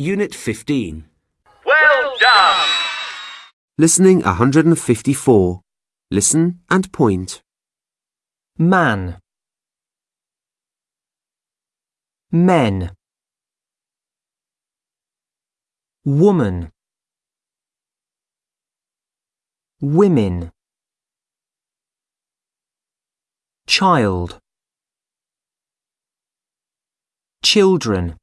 Unit 15. Well done! Listening 154. Listen and point. Man. Men. Woman. Women. Child. Children.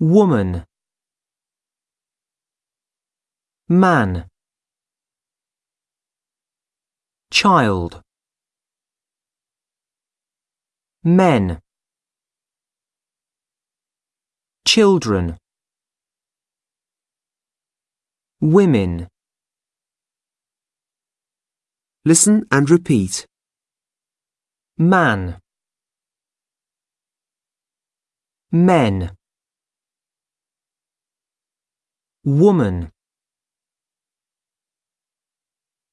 Woman. Man. Child. Men. Children. Women. Listen and repeat. Man. Men. Woman.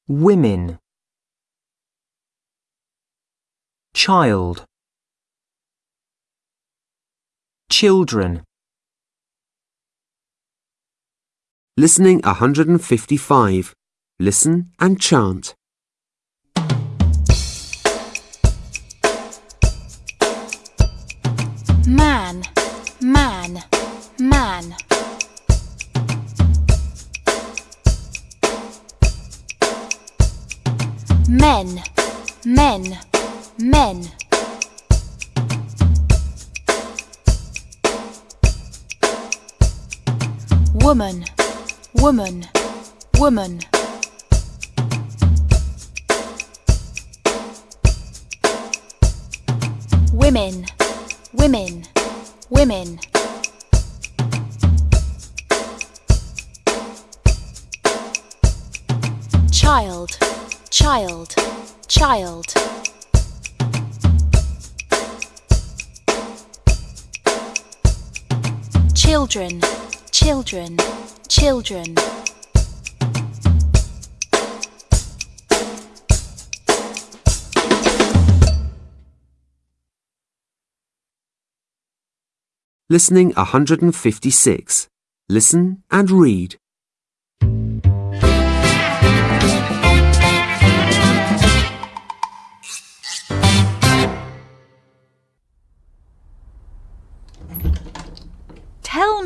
Women. Child. Children. Listening 155. Listen and chant. Men, men, men. Woman, woman, woman. Women, women, women. Child, child, child. Children, children, children. Listening 156. Listen and read.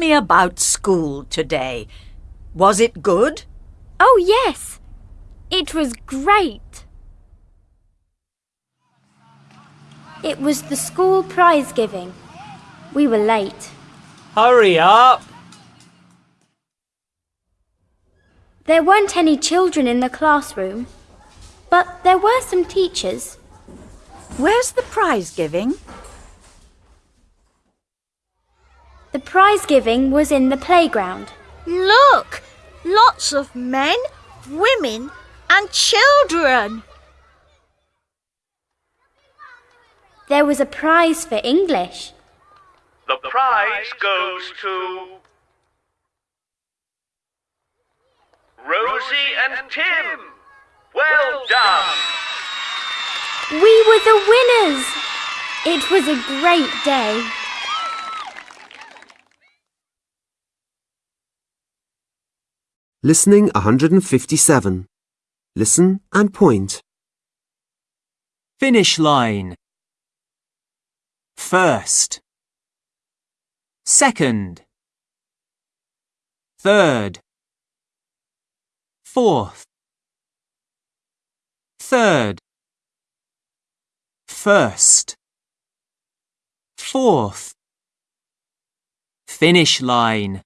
Me about school today. Was it good? Oh, yes. It was great. It was the school prize giving. We were late. Hurry up! There weren't any children in the classroom, but there were some teachers. Where's the prize giving? The prize giving was in the playground. Look! Lots of men, women, and children. There was a prize for English. The prize goes to Rosie and Tim. Well done! We were the winners! It was a great day. Listening 157. Listen and point. Finish line. First. Second. Third. Fourth. Third. First. Fourth. Finish line.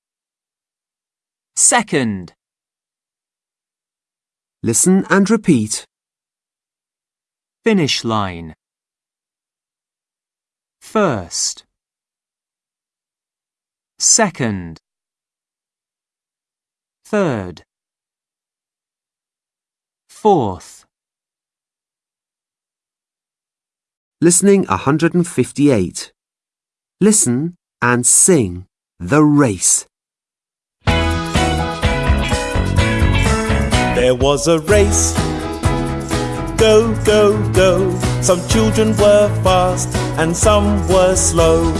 Second. Listen and repeat. Finish line. First. Second. Third. Fourth. Listening 158. Listen and sing the race. There was a race. Go, go, go. Some children were fast and some were slow.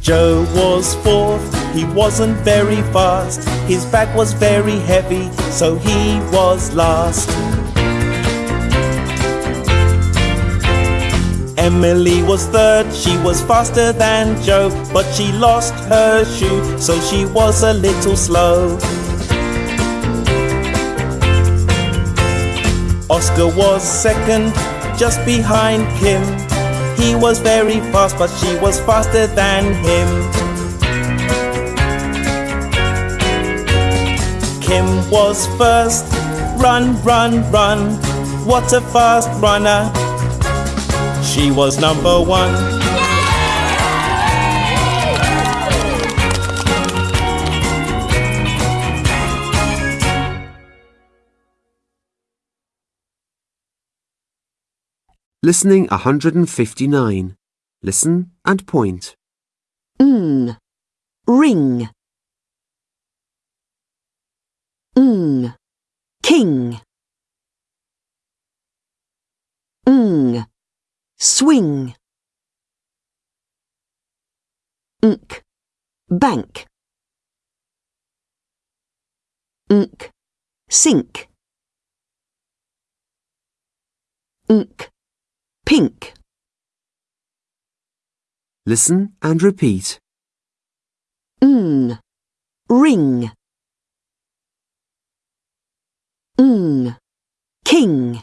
Joe was fourth, he wasn't very fast. His bag was very heavy, so he was last. Emily was third, she was faster than Joe, but she lost her shoe, so she was a little slow. Oscar was second, just behind Kim. He was very fast, but she was faster than him. Kim was first, run, run, run. What a fast runner! She was number one. Listening 159. Listen and point. ng, ring. ng, king. Swing. Ink, bank. Ink, sink. Ink, pink. Listen and repeat. ng, ring. ng, king.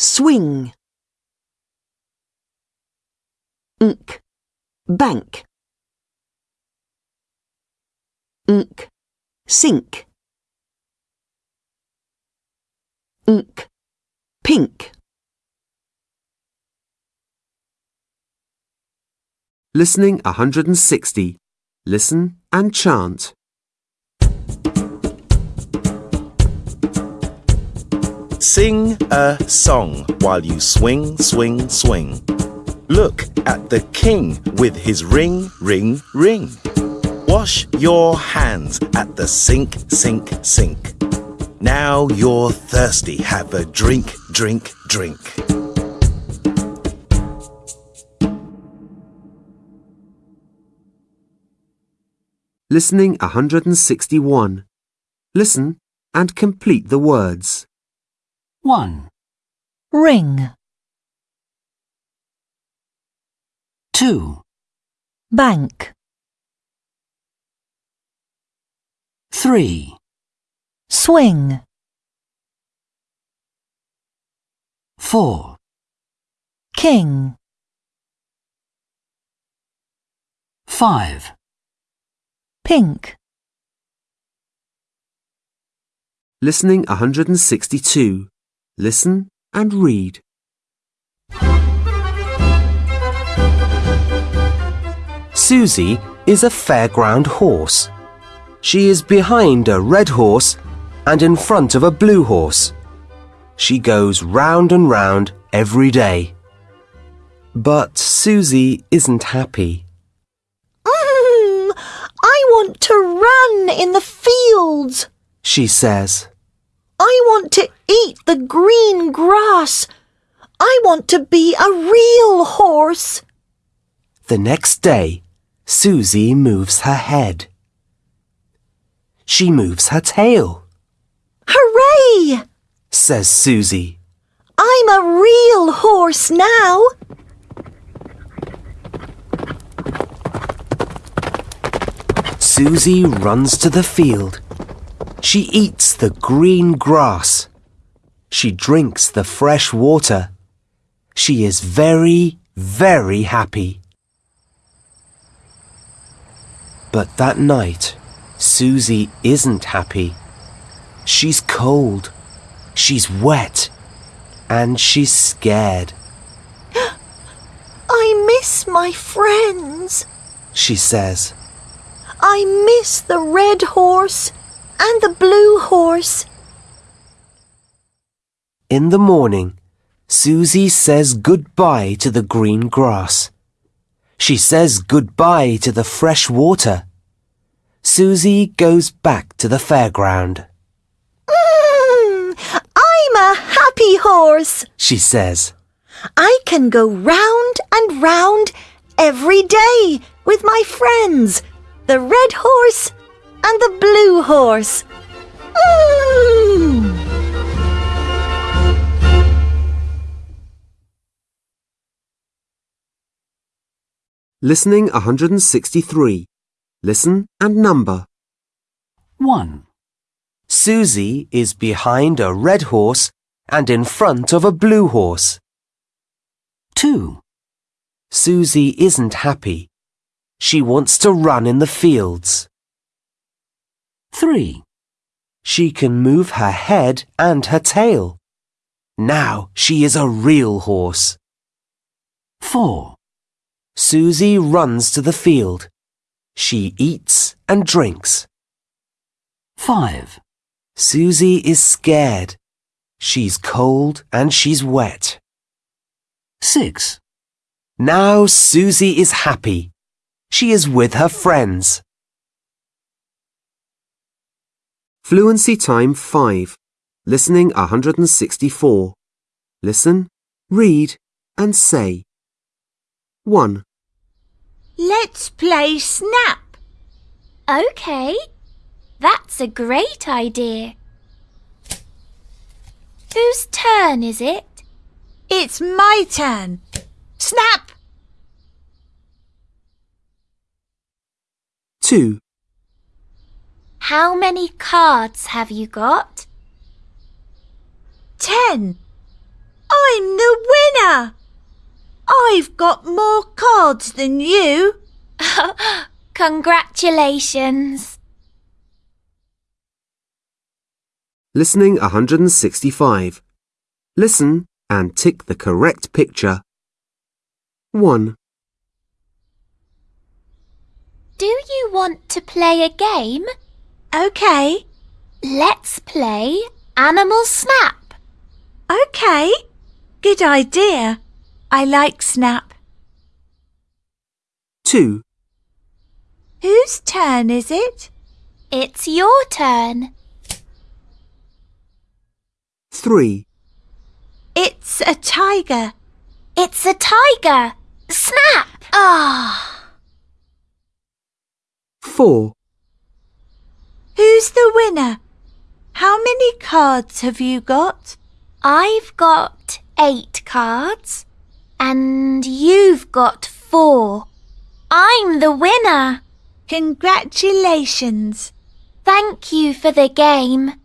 Swing. ink bank. ink sink. ink pink. Listening 160. Listen and chant. Sing a song while you swing, swing, swing. Look at the king with his ring, ring, ring. Wash your hands at the sink, sink, sink. Now you're thirsty, have a drink, drink, drink. Listening 161. Listen and complete the words. 1, ring, 2, bank, 3, swing, 4, king, 5, pink, Listening 162. Listen and read. Susie is a fairground horse. She is behind a red horse and in front of a blue horse. She goes round and round every day. But Susie isn't happy. Mm, I want to run in the fields. She says, I want to eat the green grass. I want to be a real horse. The next day, Susie moves her head. She moves her tail, Hooray! says Susie. I'm a real horse now. Susie runs to the field. She eats the green grass. She drinks the fresh water. She is very, very happy. But that night, Susie isn't happy. She's cold. She's wet. And she's scared. I miss my friends. She says, I miss the red horse and the blue horse. In the morning, Susie says goodbye to the green grass. She says goodbye to the fresh water. Susie goes back to the fairground. Mm, I'm a happy horse. She says, I can go round and round every day with my friends, the red horse and the blue horse. Listening 163. Listen and number. 1, Susie is behind a red horse and in front of a blue horse. 2, Susie isn't happy. She wants to run in the fields. 3, She can move her head and her tail. Now she is a real horse. 4, Susie runs to the field. She eats and drinks. 5, Susie is scared. She's cold and she's wet. 6, Now Susie is happy. She is with her friends. Fluency time 5. Listening 164. Listen, read, and say. 1, Let's play snap. Okay, that's a great idea. Whose turn is it? It's my turn. Snap! 2, How many cards have you got? Ten. I'm the winner. I've got more cards than you. Congratulations. Listening 165. Listen and tick the correct picture. 1, Do you want to play a game? Okay, Let's play Animal Snap. okay. Good idea. I like snap. 2, Whose turn is it? It's your turn. 3, It's a tiger. It's a tiger. Snap! Ah. 4, Who's the winner? How many cards have you got? I've got eight cards. And you've got four. I'm the winner. Congratulations. Thank you for the game.